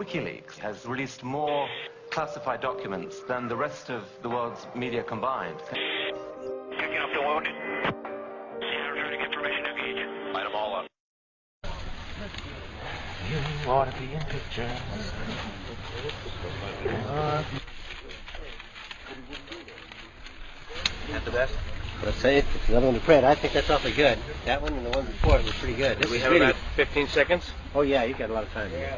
WikiLeaks has released more classified documents than the rest of the world's media combined. Picking up the wounded. Returning information to gauge. Light them all up. You ought to be in pictures. Not the best. Let's say it's another one to print. I think that's awfully good. That one and the one before it were pretty good. This we have really- about 15 seconds? Oh yeah, you've got a lot of time. here.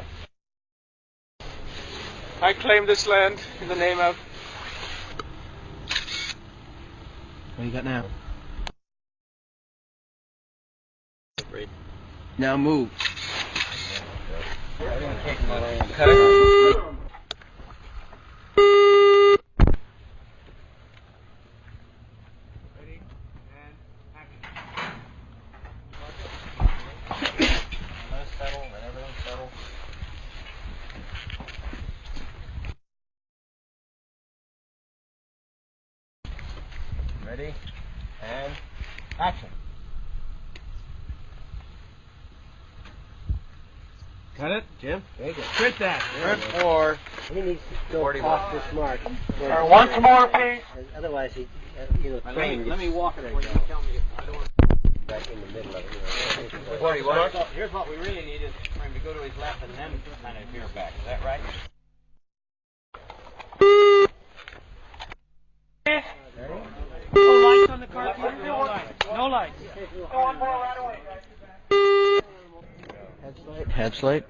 I claim this land in the name of. What you got now? Now move. Cut it. settle, let everything settle. Ready? And action. Got it, Jim. Very good. Print that. Turn four. He needs to go 41. off this mark. Sir, once more, please. Otherwise, he, uh, you know, Let me, let me walk it there for you you. go. Tell me if I don't. Back in the middle of it. You know. 41. Here's what we really need is for him to go to his left and then kind of veer back. Is that right? Lights on the. No lights. No lights. One more right away. Headlight. Headlight.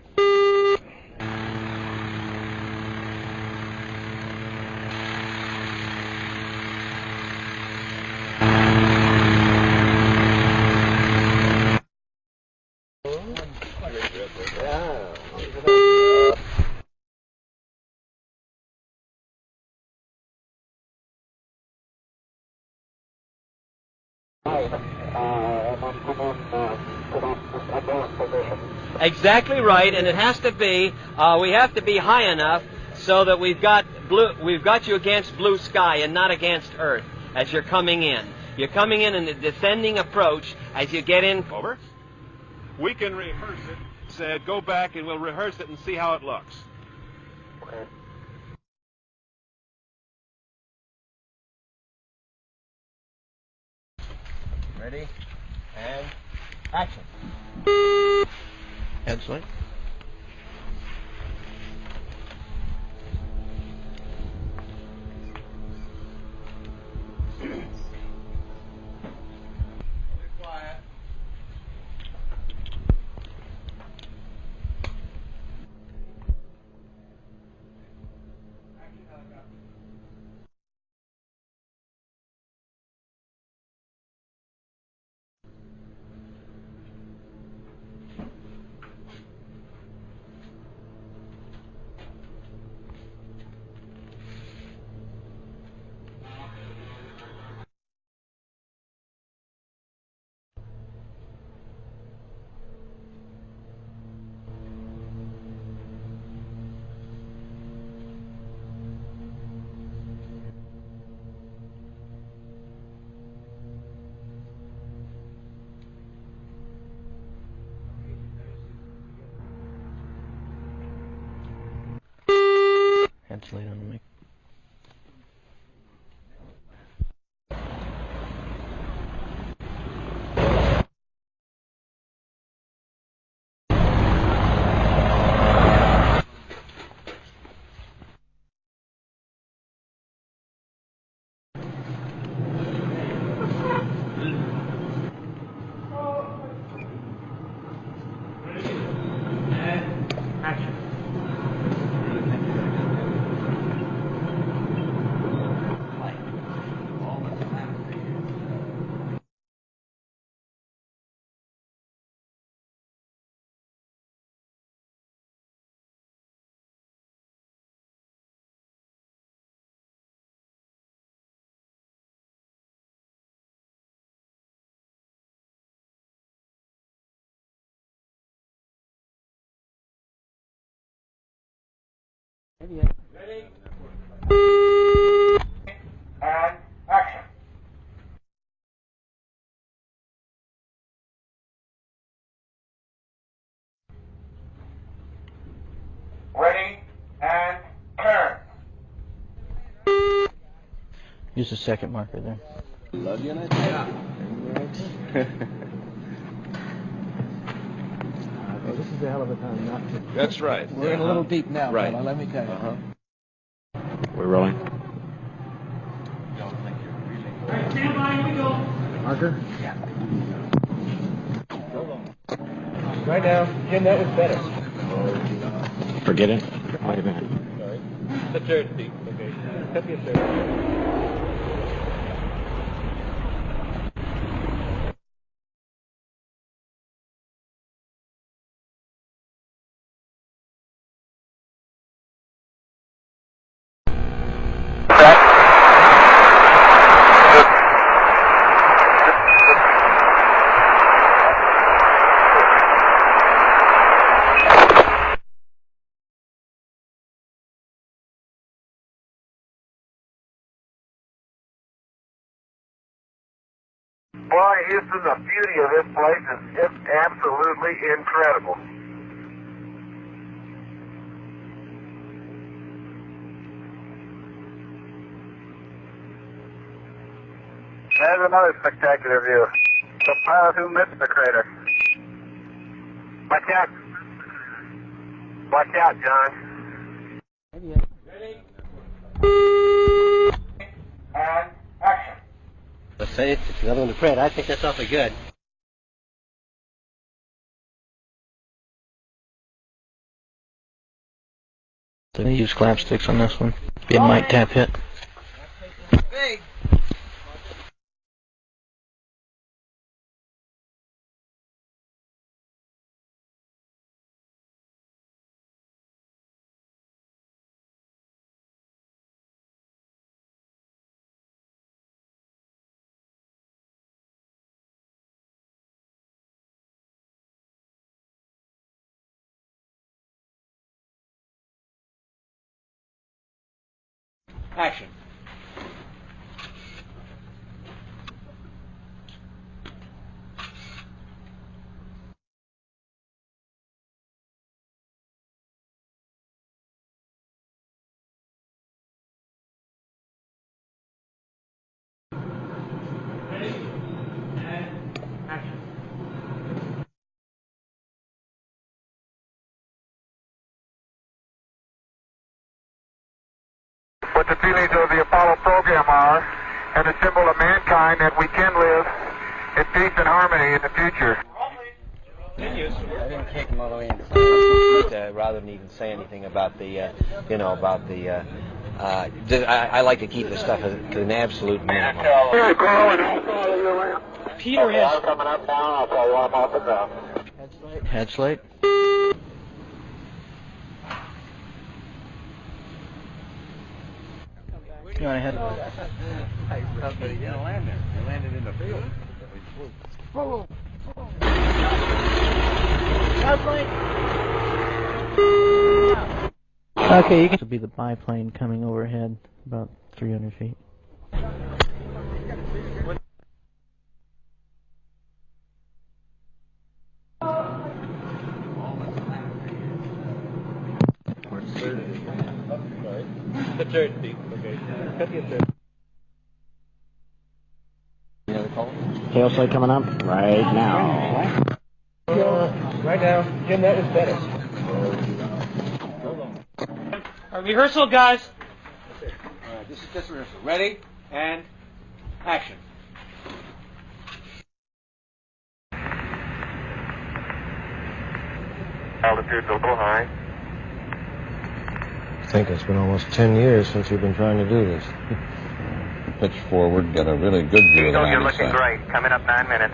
Exactly right, and it has to be. Uh, we have to be high enough so that we've got blue. We've got you against blue sky and not against Earth as you're coming in. You're coming in in a descending approach as you get in. Over. We can rehearse it. Said, go back and we'll rehearse it and see how it looks. Ready? And action. Headlight. Headlight on the mic. Ready? And action. Ready and turn. Use the second marker there. Love you, yeah. A hell of a time not to. That's right. We're in a little deep now, Right. fella, let me tell you. Uh-huh. We're rolling. Marker? Right now, Jim, that was better. Forget it. Wait a minute. The third deep, okay. Cut me a third. Houston, the beauty of this place is just absolutely incredible. There's another spectacular view. The pilot who missed the crater. Watch out. Watch out, John. Let's say it's another one to print. I think that's awfully good. So they use clap sticks on this one. It a mic tap hit. Action. What the feelings of the Apollo program are and the symbol of mankind that we can live in peace and harmony in the future. I didn't take him all the way inside. Uh, rather than even say anything about the, uh, you know, about the. Uh, uh, I, I like to keep the stuff at an absolute minimum. Peter has coming up now, I'll tell you I'm off the ground. head slate. You want to head? Okay, you can. Be the biplane coming overhead, about 300 feet. The third deep, okay. Cut me a third. Tail coming up right now. Right now, Jim, that was better. Our rehearsal, guys. All right, this is just rehearsal. Ready and action. Altitude's a little high. I think it's been almost 10 years since you've been trying to do this. Pitch forward, get a really good view of the Eagle, you're looking site. great. Coming up nine minutes.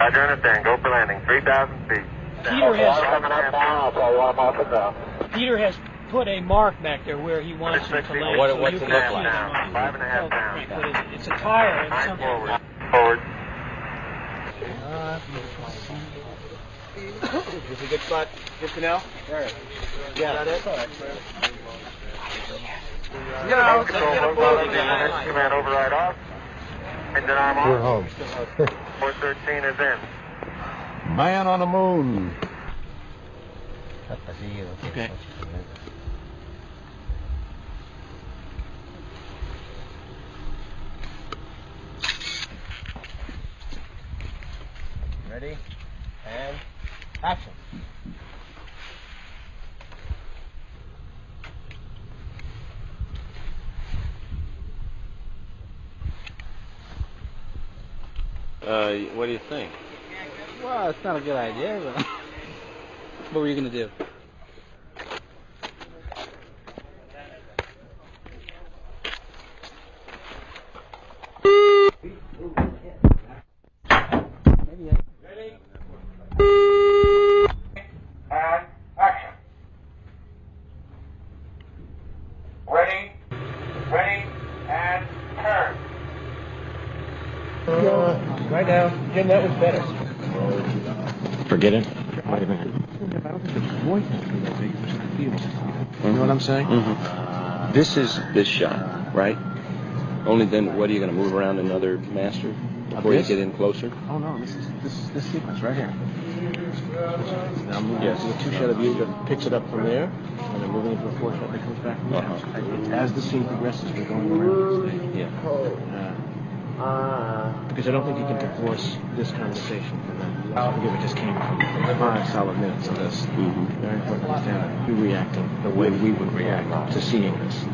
Roger, understand. Go for landing. 3,000 feet. Peter has- coming up now. I'll tell you I'm off the ground. Uh, Peter has put a mark back there where he wants you to land. What- so what's you it can look like? them. Five and a half Oh, down. right, but it's- It's a tire and something. forward. Forward. Uh, this is a good spot Good to know? There. Yeah. Is that it? No, command override off. Engine arm off. We're home. 413 is in. Man on the moon. Okay. Ready? And. Action. Uh, what do you think? Well, it's not a good idea, but what were you gonna do? Maybe I Forget it. Wait a minute. You know what I'm saying? Mm-hmm. This is this shot, right? Only then, what are you going to move around another master before you get in closer? Oh no, this is this is this sequence right here. Now I'm moving Yes. a two shot of you that picks it up from there, and then moving into a four shot that comes back from there. Uh-huh. As the scene progresses, we're going around. Yeah. Uh, because I don't think you can divorce this conversation from that. I forget what just came from five solid minutes of this. Mhm. Very important to understand we're reacting the way we would react to seeing this.